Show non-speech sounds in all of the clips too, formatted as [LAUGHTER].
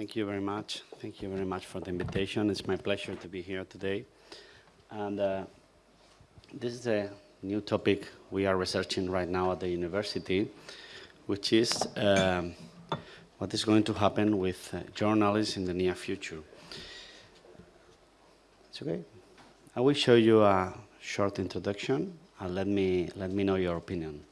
Thank you very much. Thank you very much for the invitation. It's my pleasure to be here today. And uh, this is a new topic we are researching right now at the university, which is um, what is going to happen with uh, journalists in the near future. It's okay. I will show you a short introduction and let me, let me know your opinion.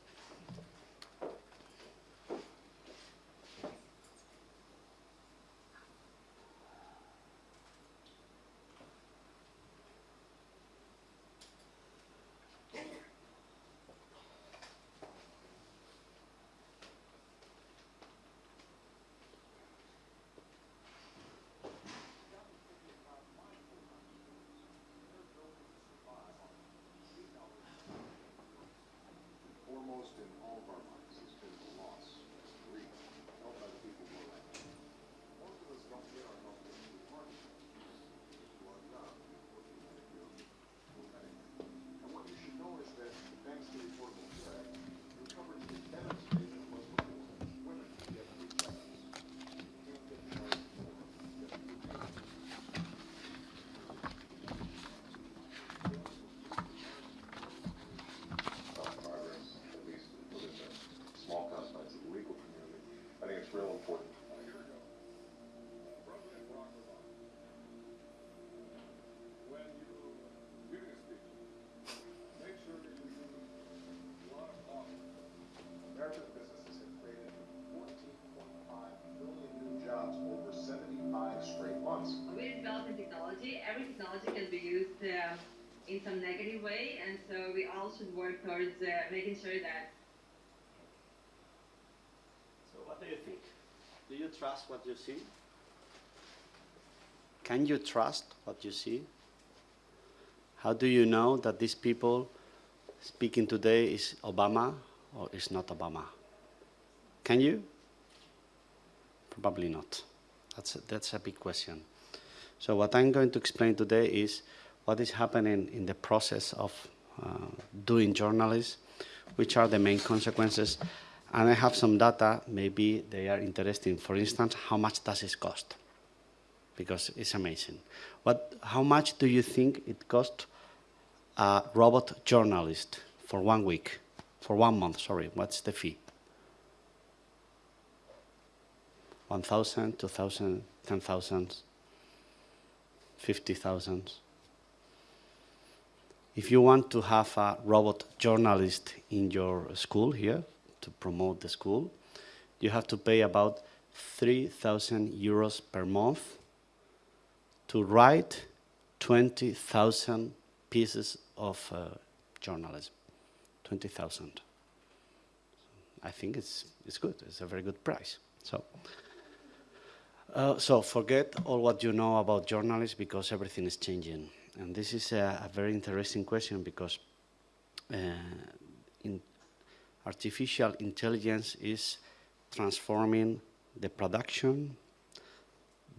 in some negative way, and so we all should work towards uh, making sure that. So, what do you think? Do you trust what you see? Can you trust what you see? How do you know that these people speaking today is Obama or is not Obama? Can you? Probably not. That's a, that's a big question. So what I'm going to explain today is what is happening in the process of Uh, doing journalism, which are the main consequences. And I have some data, maybe they are interesting. For instance, how much does it cost? Because it's amazing. What, how much do you think it costs a robot journalist for one week, for one month, sorry, what's the fee? 1,000, 2,000, 10,000, 50,000. If you want to have a robot journalist in your school here to promote the school, you have to pay about 3,000 euros per month to write 20,000 pieces of uh, journalism. 20,000. I think it's, it's good. It's a very good price. So, uh, so forget all what you know about journalists because everything is changing. And this is a, a very interesting question because uh, in artificial intelligence is transforming the production,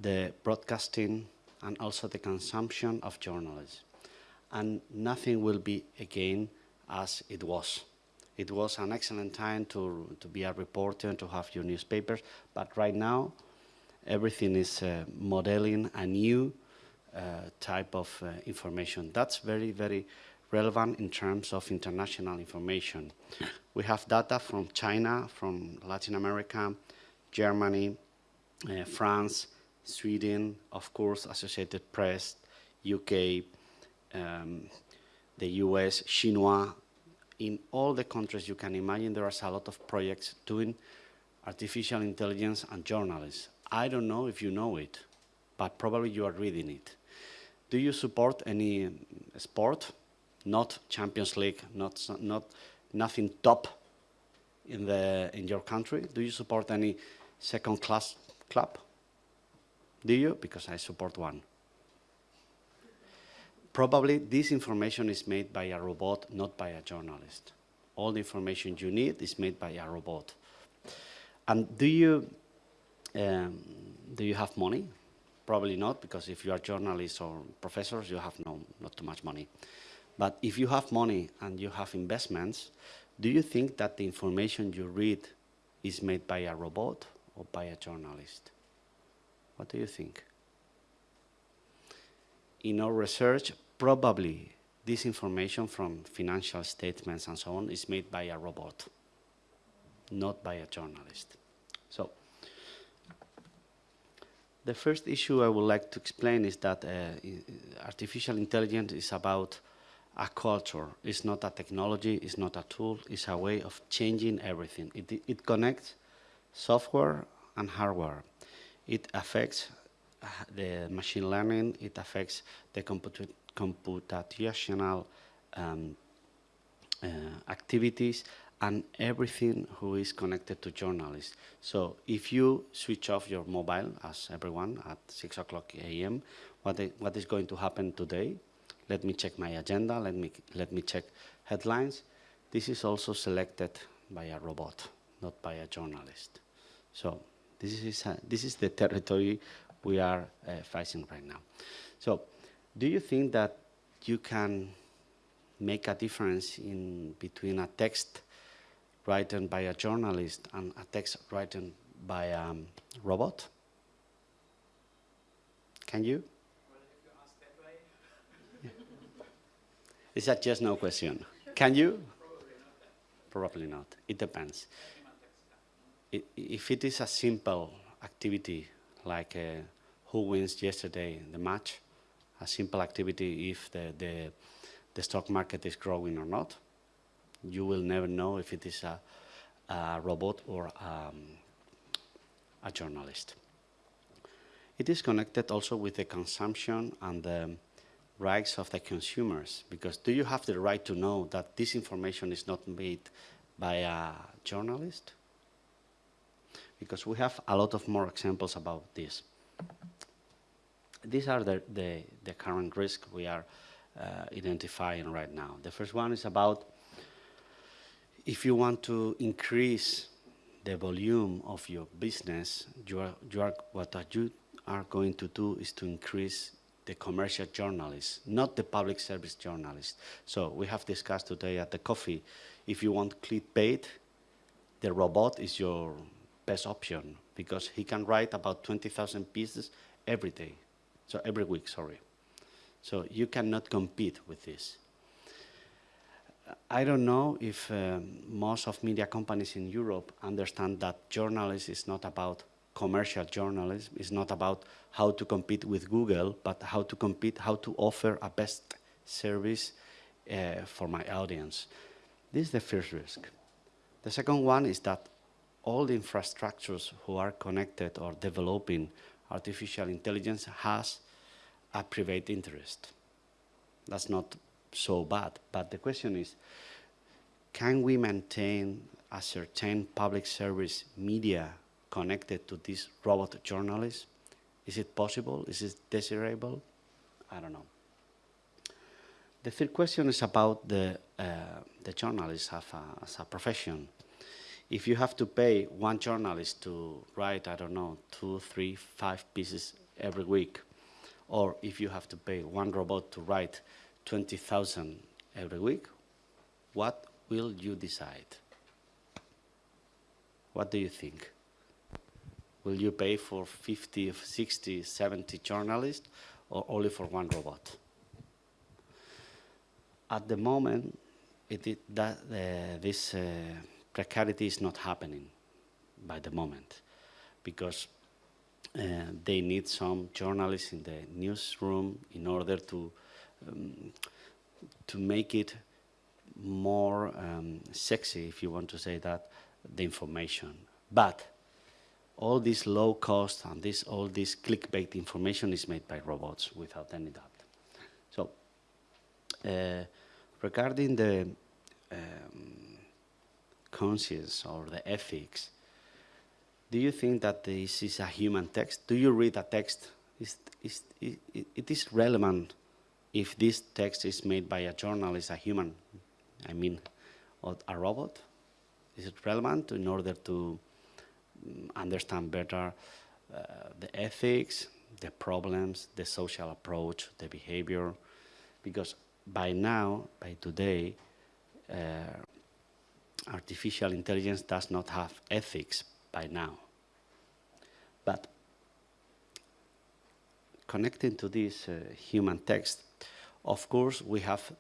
the broadcasting, and also the consumption of journalism. And nothing will be again as it was. It was an excellent time to, to be a reporter, and to have your newspapers, but right now everything is uh, modeling a new type of uh, information. That's very, very relevant in terms of international information. We have data from China, from Latin America, Germany, uh, France, Sweden, of course, Associated Press, UK, um, the US, Xinhua. In all the countries you can imagine, there is a lot of projects doing artificial intelligence and journalism. I don't know if you know it, but probably you are reading it. Do you support any sport? Not Champions League, not, not nothing top in, the, in your country? Do you support any second class club? Do you? Because I support one. Probably this information is made by a robot, not by a journalist. All the information you need is made by a robot. And do you, um, do you have money? Probably not, because if you are journalists or professors, you have no, not too much money. But if you have money and you have investments, do you think that the information you read is made by a robot or by a journalist? What do you think? In our research, probably this information from financial statements and so on is made by a robot, not by a journalist. So the first issue I would like to explain is that uh, artificial intelligence is about a culture. It's not a technology, it's not a tool, it's a way of changing everything. It, it connects software and hardware. It affects uh, the machine learning, it affects the comput computational um, uh, activities and everything who is connected to journalists. So if you switch off your mobile, as everyone, at 6 o'clock a.m., what, what is going to happen today? Let me check my agenda, let me, let me check headlines. This is also selected by a robot, not by a journalist. So this is, this is the [LAUGHS] territory we are uh, facing right now. So do you think that you can make a difference in between a text written by a journalist and a text written by a um, robot? Can you? Well. Is that just no question? Can you? Probably not. It depends. If it is a simple activity, like uh, who wins yesterday the match, a simple activity if the, the, the stock market is growing or not, you will never know if it is a, a robot or um, a journalist. It is connected also with the consumption and the rights of the consumers, because do you have the right to know that this information is not made by a journalist? Because we have a lot of more examples about this. These are the, the, the current risks we are uh, identifying right now. The first one is about if you want to increase the volume of your business, you are, you are, what you are going to do is to increase the commercial journalists, not the public service journalists. So we have discussed today at the coffee, if you want clickbait, the robot is your best option because he can write about 20,000 pieces every day, so every week, sorry. So you cannot compete with this. I don't know if um, most of media companies in Europe understand that journalism is not about commercial journalism, it's not about how to compete with Google, but how to compete, how to offer a best service uh, for my audience. This is the first risk. The second one is that all the infrastructures who are connected or developing artificial intelligence has a private interest. That's not so bad. But the question is, can we maintain a certain public service media connected to these robot journalists? Is it possible? Is it desirable? I don't know. The third question is about the, uh, the journalist as a, as a profession. If you have to pay one journalist to write, I don't know, two, three, five pieces every week, or if you have to pay one robot to write 20,000 every week, what will you decide? What do you think? Will you pay for 50, 60, 70 journalists or only for one robot? At the moment, it, it, that, uh, this uh, precarity is not happening by the moment because uh, they need some journalists in the newsroom in order to um, to make it more um, sexy, if you want to say that, the information. But all this low cost and this all this clickbait information is made by robots without any doubt. So uh, regarding the um, conscience or the ethics, do you think that this is a human text? Do you read a text? Is, is, it, it is relevant if this text is made by a journalist, a human, I mean, a robot, is it relevant in order to um, understand better uh, the ethics, the problems, the social approach, the behavior? Because by now, by today, uh, artificial intelligence does not have ethics by now. But connecting to this uh, human text, of course, we have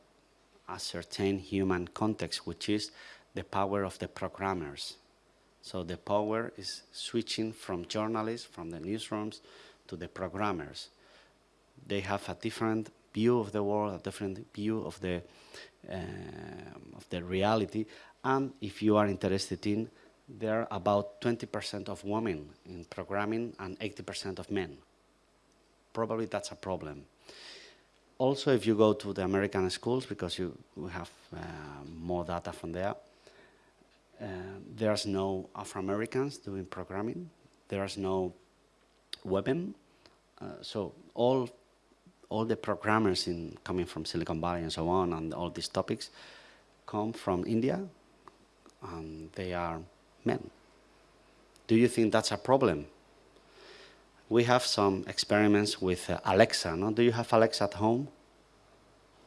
a certain human context, which is the power of the programmers. So the power is switching from journalists, from the newsrooms, to the programmers. They have a different view of the world, a different view of the, uh, of the reality, and if you are interested in, there are about 20% of women in programming and 80% of men. Probably that's a problem. Also, if you go to the American schools, because you we have uh, more data from there, uh, there's no Afro-Americans doing programming. There's no women. Uh, so all, all the programmers in, coming from Silicon Valley and so on, and all these topics, come from India, and they are men. Do you think that's a problem? We have some experiments with uh, Alexa. No? Do you have Alexa at home?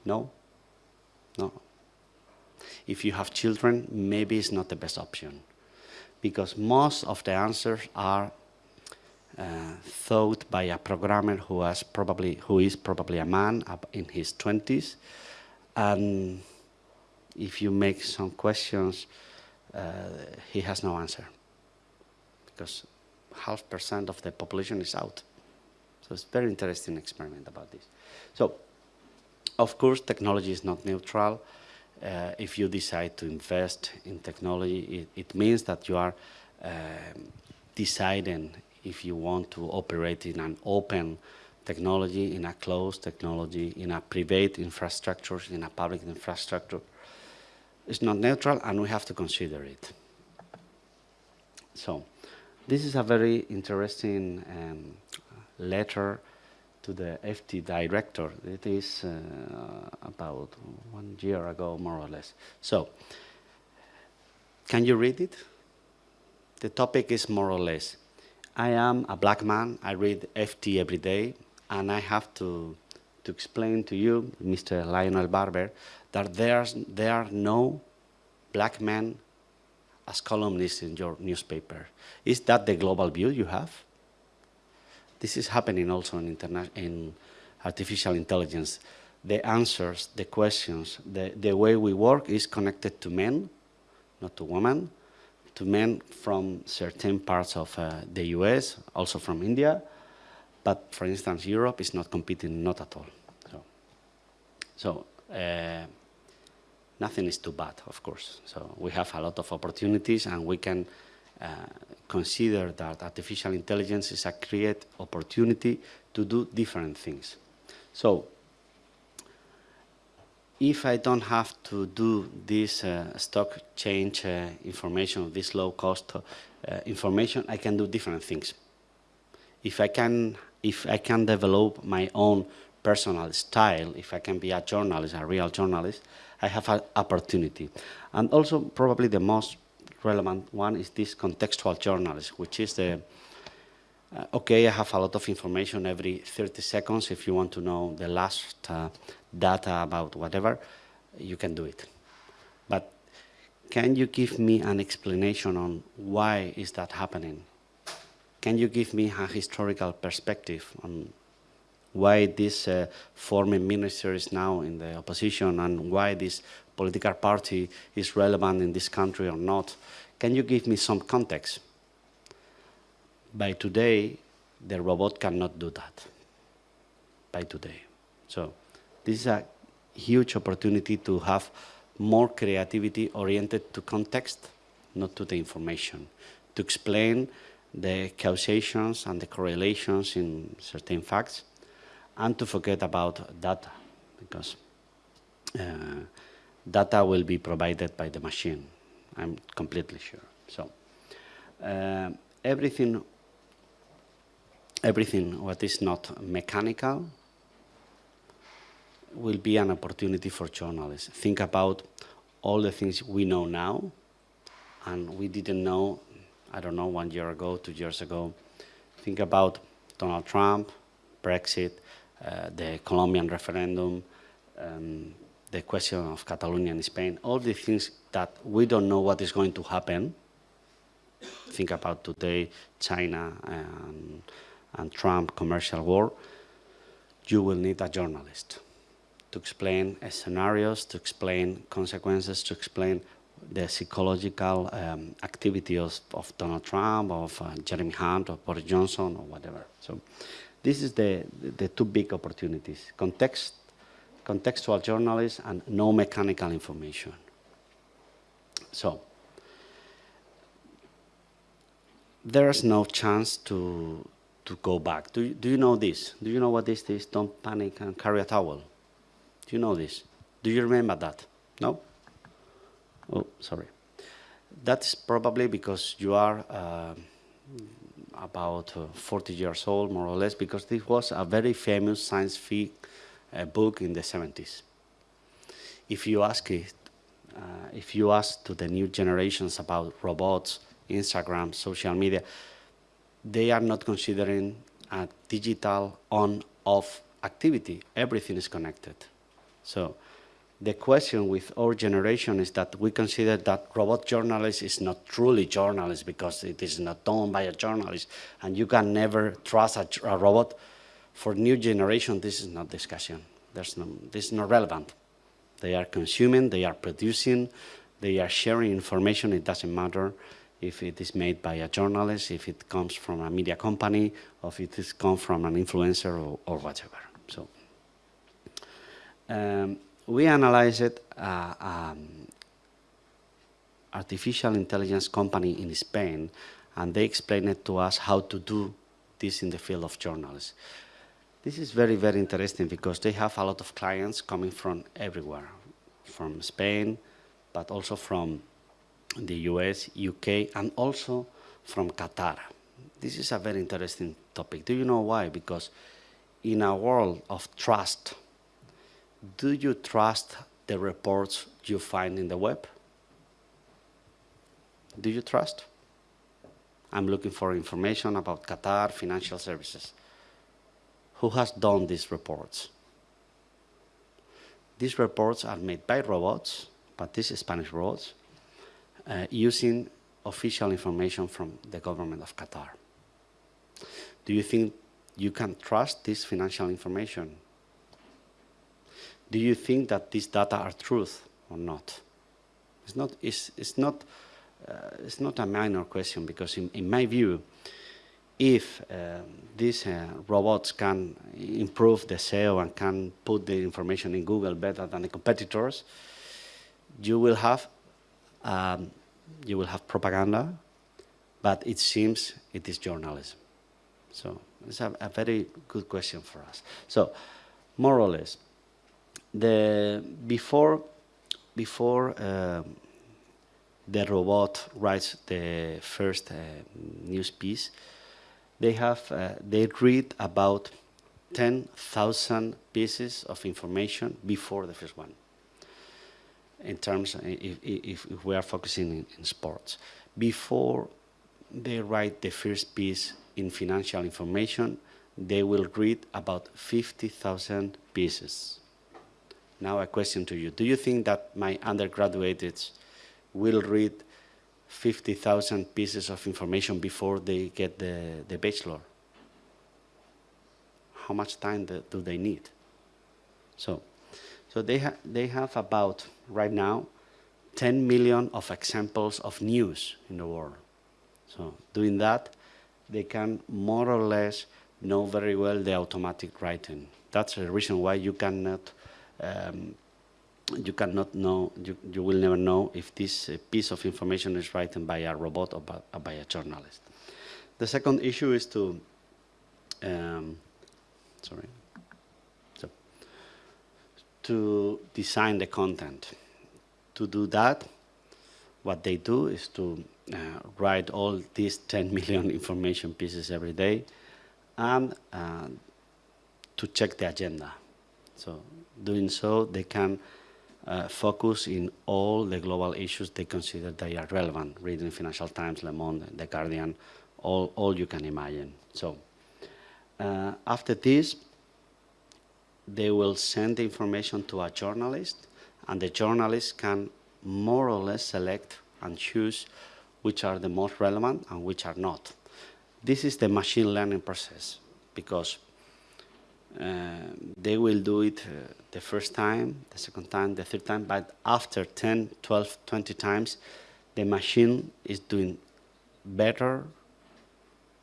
No? No. If you have children, maybe it's not the best option because most of the answers are uh, thought by a programmer who, has probably, who is probably a man in his 20s. And if you make some questions, uh, he has no answer because half percent of the population is out. So it's very interesting experiment about this. So, of course, technology is not neutral. Uh, if you decide to invest in technology, it, it means that you are um, deciding if you want to operate in an open technology, in a closed technology, in a private infrastructure, in a public infrastructure. It's not neutral, and we have to consider it. So, this is a very interesting um, letter to the FT director. It is uh, about one year ago, more or less. So, can you read it? The topic is more or less, I am a black man, I read FT every day, and I have to, to explain to you, Mr. Lionel Barber, that there's, there are no black men as columnists in your newspaper. Is that the global view you have? This is happening also in, in artificial intelligence. The answers, the questions, the, the way we work is connected to men, not to women, to men from certain parts of uh, the US, also from India, but for instance, Europe is not competing, not at all. So, so uh, nothing is too bad, of course. So we have a lot of opportunities and we can uh, consider that artificial intelligence is a create opportunity to do different things. So if I don't have to do this uh, stock change uh, information, this low cost uh, information, I can do different things. If I can, if I can develop my own personal style, if I can be a journalist, a real journalist, I have an opportunity. And also probably the most relevant one is this contextual journalism, which is the, uh, okay, I have a lot of information every 30 seconds. If you want to know the last uh, data about whatever, you can do it. But can you give me an explanation on why is that happening? Can you give me a historical perspective on why this uh, former minister is now in the opposition and why this political party is relevant in this country or not? Can you give me some context? By today, the robot cannot do that. By today. So this is a huge opportunity to have more creativity oriented to context, not to the information, to explain the causations and the correlations in certain facts, and to forget about data, because uh, data will be provided by the machine. I'm completely sure. So uh, everything, everything what is not mechanical will be an opportunity for journalists. Think about all the things we know now and we didn't know, I don't know, one year ago, two years ago. Think about Donald Trump, Brexit, the Colombian referendum, um, the question of Catalonia and Spain, all the things that we don't know what is going to happen. Think about today, China and, and Trump commercial war. you will need a journalist to explain uh, scenarios, to explain consequences, to explain the psychological um, activity of, of, Donald Trump, of uh, Jeremy Hunt, or Boris Johnson, or whatever. So this is the, the two big opportunities, context, contextual journalism and no mechanical information. So there's no chance to, to go back. Do you, do you know this? Do you know what this is? Don't panic and carry a towel. Do you know this? Do you remember that? No? Oh, sorry. That's probably because you are uh, about uh, 40 years old, more or less, because this was a very famous science fiction uh, book in the 70s. If you ask it, uh, if you ask to the new generations about robots, Instagram, social media, they are not considering a digital on-off activity. Everything is connected. So the question with our generation is that we consider that robot journalist is not truly journalist because it is not done by a journalist and you can never trust a, a robot. For new generation, this is not discussion. There's no, this is not relevant. They are consuming, they are producing, they are sharing information, it doesn't matter if it is made by a journalist, if it comes from a media company, or if it is come from an influencer or, or whatever. So um, we analyzed uh, um, artificial intelligence company in Spain, and they explained it to us how to do this in the field of journalism. This is very, very interesting because they have a lot of clients coming from everywhere, from Spain, but also from the US, UK, and also from Qatar. This is a very interesting topic. Do you know why? Because in a world of trust, do you trust the reports you find in the web? Do you trust? I'm looking for information about Qatar financial services. Who has done these reports? These reports are made by robots, but these Spanish robots, uh, using official information from the government of Qatar. Do you think you can trust this financial information? Do you think that these data are truth or not? It's not, it's, it's not, uh, it's not a minor question because in, in my view, if uh, these uh, robots can improve the SEO and can put the information in Google better than the competitors, you will have um, you will have propaganda, but it seems it is journalism. So it's a, a, very good question for us. So more or less, the before before um, the robot writes the first uh, news piece, they have uh, they read about 10,000 pieces of information before the first one in terms, if, if, if we are focusing in, in, sports. Before they write the first piece in financial information, they will read about 50,000 pieces. Now a question to you. Do you think that my undergraduates will read 50,000 pieces of information before they get the, the bachelor? How much time do they need? So so they, ha they have about, right now, 10 million of examples of news in the world. So doing that, they can more or less know very well the automatic writing. That's the reason why you cannot, um, you cannot know, you, you will never know if this uh, piece of information is written by a robot or by, or by a journalist. The second issue is to, um, sorry, to design the content. To do that, what they do is to uh, write all these [LAUGHS] 10 million information pieces every day and uh, to check the agenda. So doing so, they can uh, focus in all the global issues they consider they are relevant, reading Financial Times, Le Monde, The Guardian, all, all you can imagine. So uh, after this, they will send the information to a journalist, and the journalist can more or less select and choose which are the most relevant and which are not. This is the machine learning process because they will do it uh, the first time, the second time, the third time, but after 10, 12, 20 times, the machine is doing better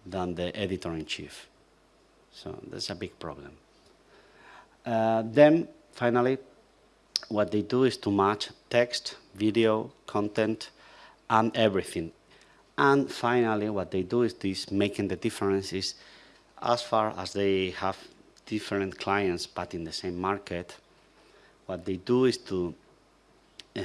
than the editor-in-chief. So that's a big problem. Uh, then, finally, what they do is to match text, video, content, and everything. And finally, what they do is this, making the difference is as far as they have different clients but in the same market, what they do is to uh,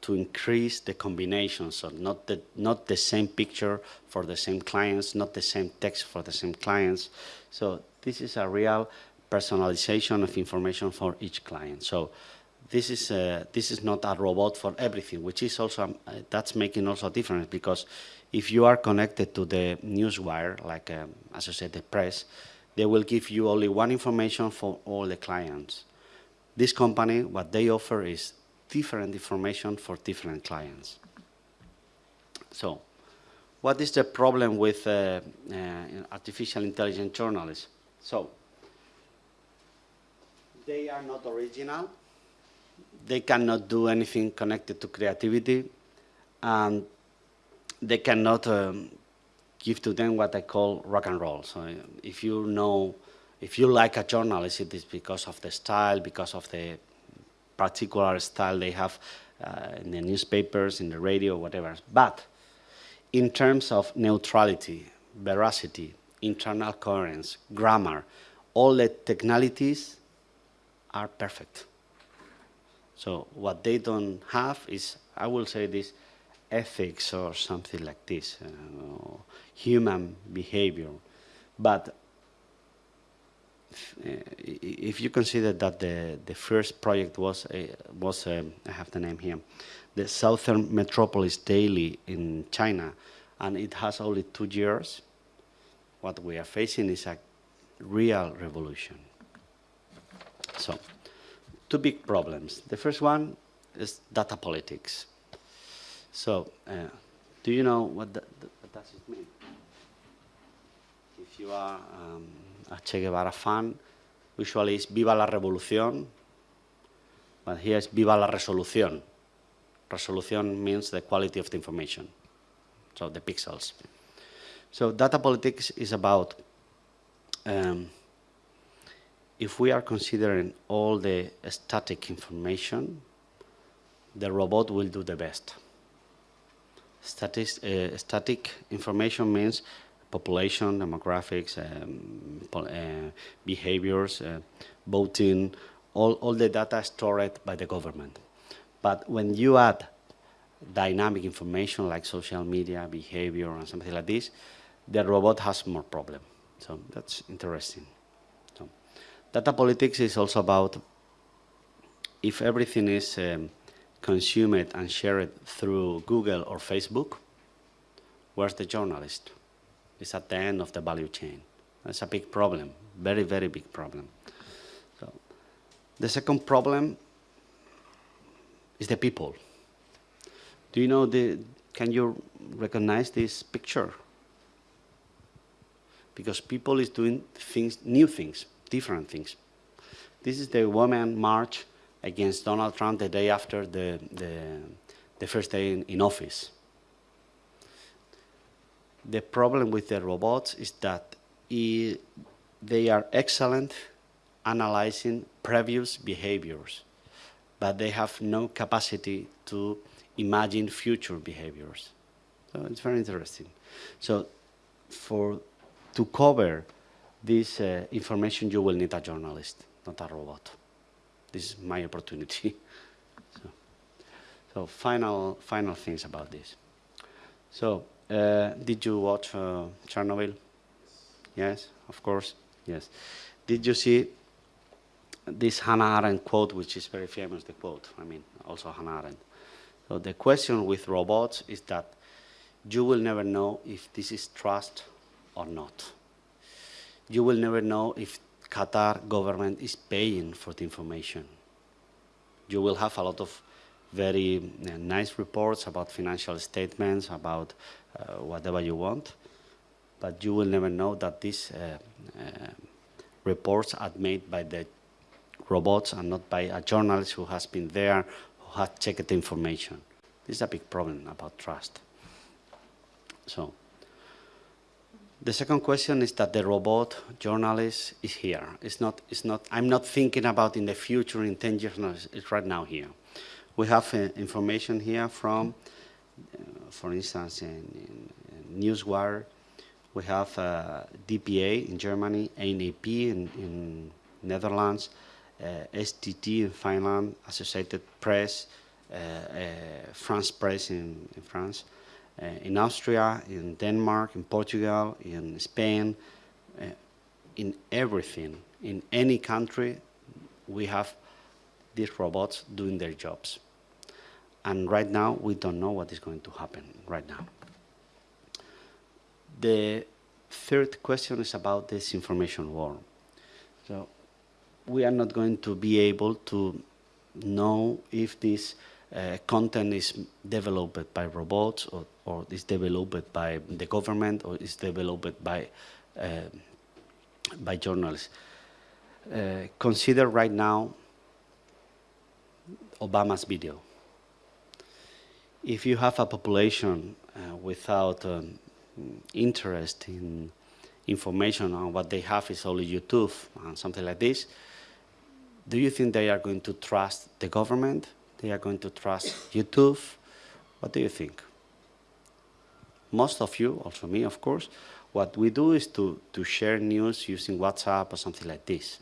to increase the combination, so not the, not the same picture for the same clients, not the same text for the same clients. So this is a real personalization of information for each client. So this is, uh, this is not a robot for everything, which is also, um, uh, that's making also a difference because if you are connected to the newswire, like um, Associated Press, they will give you only one information for all the clients. This company, what they offer is different information for different clients. So, what is the problem with uh, uh, artificial intelligence journalists? So, they are not original. They cannot do anything connected to creativity, and they cannot um, give to them what I call rock and roll. So, if you know, if you like a journalist, it is because of the style, because of the particular style they have uh, in the newspapers, in the radio, whatever. But in terms of neutrality, veracity, internal coherence, grammar, all the technicalities are perfect. So what they don't have is, I will say this, ethics or something like this, uh, human behavior. But uh, if you consider that the, the first project was, uh, was um, I have the name here, the Southern Metropolis Daily in China, and it has only two years, what we are facing is a real revolution. So, two big problems. The first one is data politics. So, uh, do you know what, does it mean? If you are um, a Che Guevara fan, usually it's Viva la Revolución, but here it's Viva la Resolución. Resolución means the quality of the information, so the pixels. So data politics is about um, if we are considering all the static information, the robot will do the best. Statist, uh, static information means population, demographics, um, uh, behaviors, uh, voting, all, all the data stored by the government. But when you add dynamic information like social media, behavior, and something like this, the robot has more problem. So that's interesting. So, data politics is also about if everything is um, consumed and share it through Google or Facebook, where's the journalist? It's at the end of the value chain. That's a big problem, very, very big problem. So, the second problem is the people. Do you know the, can you recognize this picture? Because people is doing things, new things, different things. This is the woman march against Donald Trump the day after the, the, the first day in, in office. The problem with the robots is that they are excellent analyzing previous behaviors, but they have no capacity to imagine future behaviors. So it's very interesting. So for to cover this uh, information, you will need a journalist, not a robot. This is my opportunity. [LAUGHS] so, so final, final things about this. So uh, did you watch uh, Chernobyl? Yes, of course. Yes. Did you see this Hannah Arendt quote, which is very famous, the quote, I mean, also Hannah Arendt. So the question with robots is that you will never know if this is trust or not. You will never know if Qatar government is paying for the information. You will have a lot of very uh, nice reports about financial statements, about uh, whatever you want, but you will never know that these uh, uh reports are made by the robots and not by a journalist who has been there, who has checked the information. This is a big problem about trust. So, the second question is that the robot journalist is here. It's not, it's not, I'm not thinking about in the future, in 10 years, no, it's, right now here. We have uh, information here from, uh, for instance, in, in, Newswire, we have uh, DPA in Germany, ANAP in, in Netherlands, uh, STT in Finland, Associated Press, uh, uh, France Press in, in France, in Austria, in Denmark, in Portugal, in Spain, uh, in everything, in any country, we have these robots doing their jobs. And right now, we don't know what is going to happen right now. The third question is about this information war. So we are not going to be able to know if this uh, content is developed by robots or, or is developed by the government or is developed by, uh, by journalists. Uh, consider right now Obama's video. If you have a population uh, without um, interest in information on what they have is only YouTube and something like this, do you think they are going to trust the government? They are going to trust YouTube? What do you think? Most of you, also me, of course, what we do is to, to share news using WhatsApp or something like this.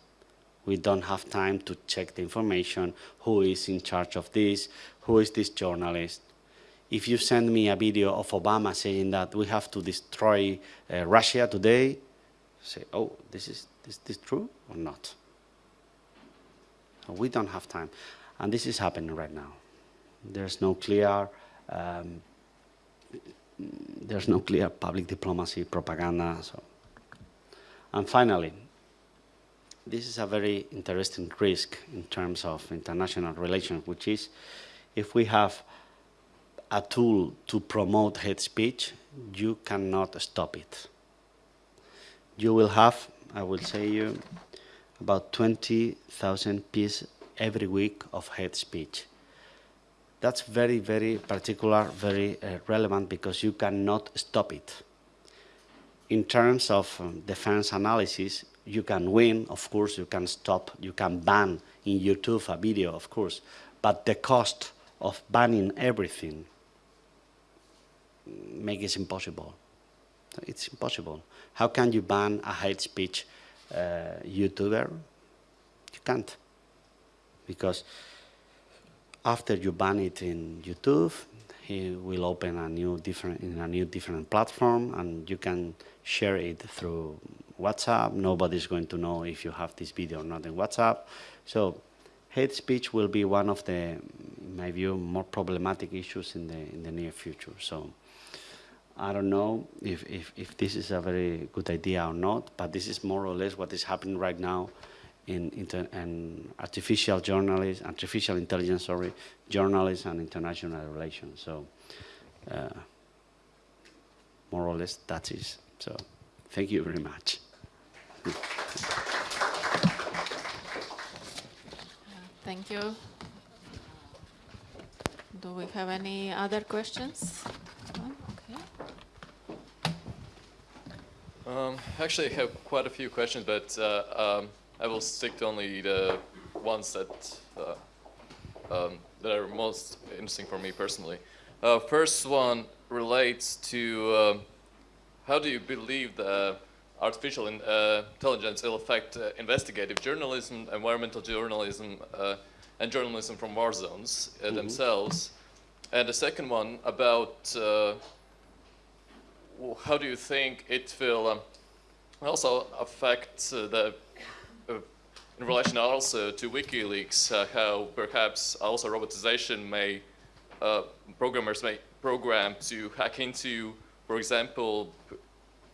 We don't have time to check the information, who is in charge of this, who is this journalist. If you send me a video of Obama saying that we have to destroy uh, Russia today, say, oh, this is, is this true or not? We don't have time. And this is happening right now. There's no clear, um, there's no clear public diplomacy, propaganda. So. And finally, this is a very interesting risk in terms of international relations, which is if we have a tool to promote hate speech, you cannot stop it. You will have, I will say you, about 20,000 pieces every week of hate speech. That's very, very particular, very uh, relevant because you cannot stop it. In terms of um, defense analysis, you can win, of course, you can stop, you can ban in YouTube a video, of course, but the cost of banning everything make it impossible. It's impossible. How can you ban a hate speech uh, YouTuber? You can't. Because after you ban it in YouTube, he will open a new different in a new different platform and you can share it through WhatsApp. Nobody's going to know if you have this video or not in WhatsApp. So hate speech will be one of the, in my view, more problematic issues in the in the near future. So I don't know if, if, if this is a very good idea or not, but this is more or less what is happening right now in, in artificial journalists, artificial intelligence, sorry, journalism and international relations. So uh, more or less that is. So thank you very much. Thank you. Do we have any other questions? Okay. Um, actually, I have quite a few questions, but uh, um, I will stick to only the ones that uh, um, that are most interesting for me personally. Uh, first one relates to um, how do you believe the artificial in, uh, intelligence will affect uh, investigative journalism, environmental journalism, uh, and journalism from war zones mm -hmm. themselves? And the second one about how do you think it will um, also affect uh, the, in relation also to WikiLeaks, uh, how perhaps also robotization may, uh, programmers may program to hack into, for example,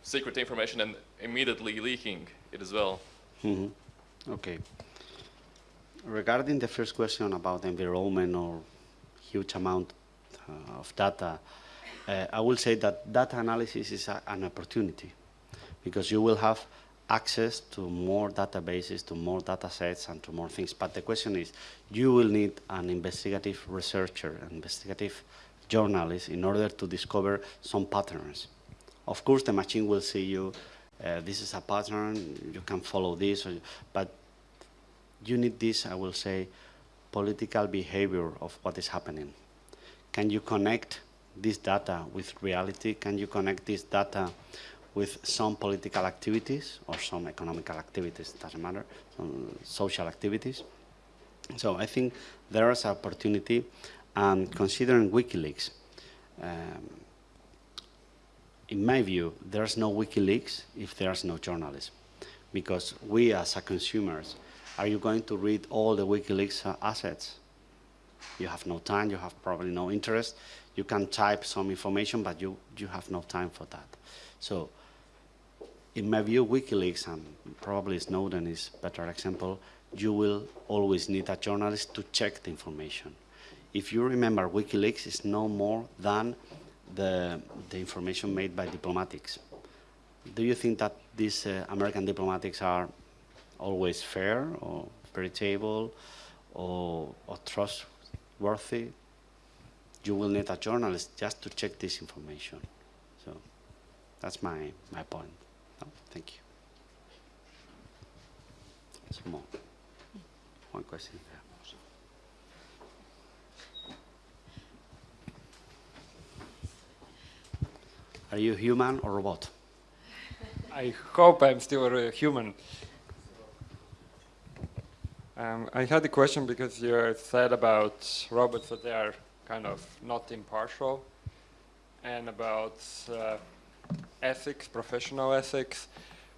secret information and immediately leaking it as well? Mm -hmm. Okay. Regarding the first question about environment or huge amount uh, of data, uh, I will say that data analysis is a, an opportunity because you will have access to more databases, to more data sets, and to more things. But the question is, you will need an investigative researcher, an investigative journalist in order to discover some patterns. Of course, the machine will see you, uh, this is a pattern, you can follow this, or, but you need this, I will say, political behavior of what is happening. Can you connect this data with reality? Can you connect this data with some political activities or some economical activities, doesn't matter, some social activities? So I think there is an opportunity, and considering WikiLeaks, um, in my view, there's no WikiLeaks if there's no journalism. Because we as a consumers, are you going to read all the WikiLeaks uh, assets? You have no time, you have probably no interest. You can type some information, but you, you have no time for that. So, in my view, WikiLeaks, and probably Snowden is a better example, you will always need a journalist to check the information. If you remember, WikiLeaks is no more than the, the information made by diplomatics. Do you think that these uh, American diplomatics are always fair or veritable or, or trustworthy? You will need a journalist just to check this information. So that's my, my point. No, thank you. Some more. One question there. Are you human or robot? I hope I'm still a human. Um, I had a question because you said about robots that they are kind of not impartial and about uh, ethics, professional ethics,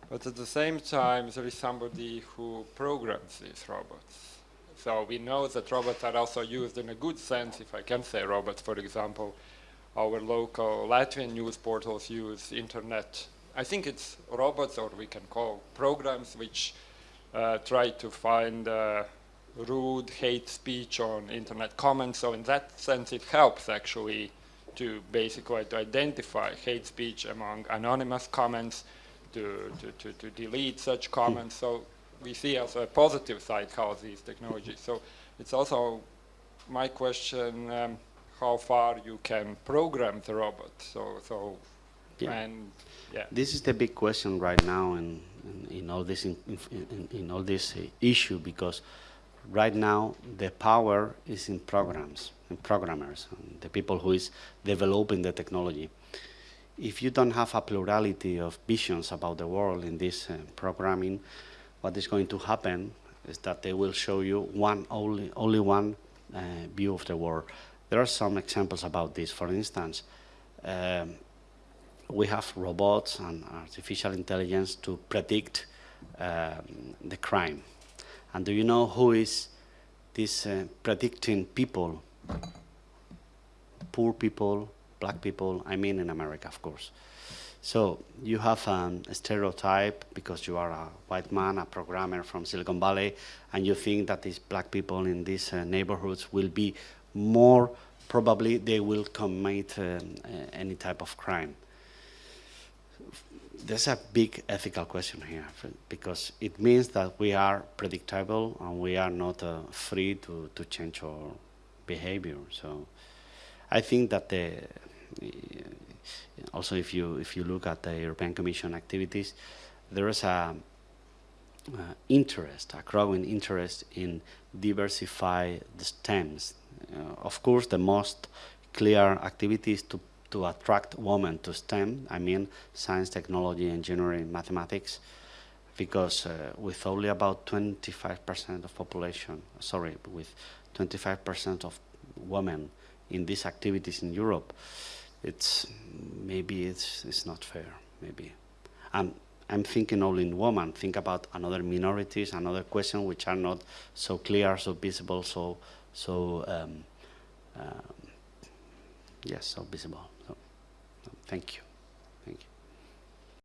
but at the same time there is somebody who programs these robots. So we know that robots are also used in a good sense, if I can say robots, for example, our local Latvian news portals use internet. I think it's robots, or we can call programs, which uh, try to find uh, rude hate speech on internet comments. So in that sense, it helps actually to basically to identify hate speech among anonymous comments, to, to, to, to delete such comments. So we see also a positive side how these technologies. So it's also my question, um, how far you can program the robot. So, so Yeah. and yeah. This is the big question right now in, in, in all this in, in, in all this uh, issue because right now the power is in programs, in programmers, and the people who is developing the technology. If you don't have a plurality of visions about the world in this uh, programming, what is going to happen is that they will show you one only only one uh, view of the world. There are some examples about this. For instance, um, we have robots and artificial intelligence to predict um, the crime. And do you know who is this uh, predicting people? Poor people, black people, I mean in America, of course. So you have um, a stereotype because you are a white man, a programmer from Silicon Valley, and you think that these black people in these uh, neighborhoods will be more, probably they will commit um, uh, any type of crime there's a big ethical question here because it means that we are predictable and we are not uh, free to, to change our behavior. So I think that the, also if you, if you look at the European Commission activities, there is a uh, interest, a growing interest in diversify the STEMs. Uh, of course, the most clear activity is to to attract women to STEM, I mean science, technology, engineering, mathematics, because uh, with only about 25% of population, sorry, with 25% of women in these activities in Europe, it's maybe it's, it's not fair, maybe. And I'm thinking only in women, think about another minorities, another question which are not so clear, so visible, so, so um, um, yes, so visible. Thank you.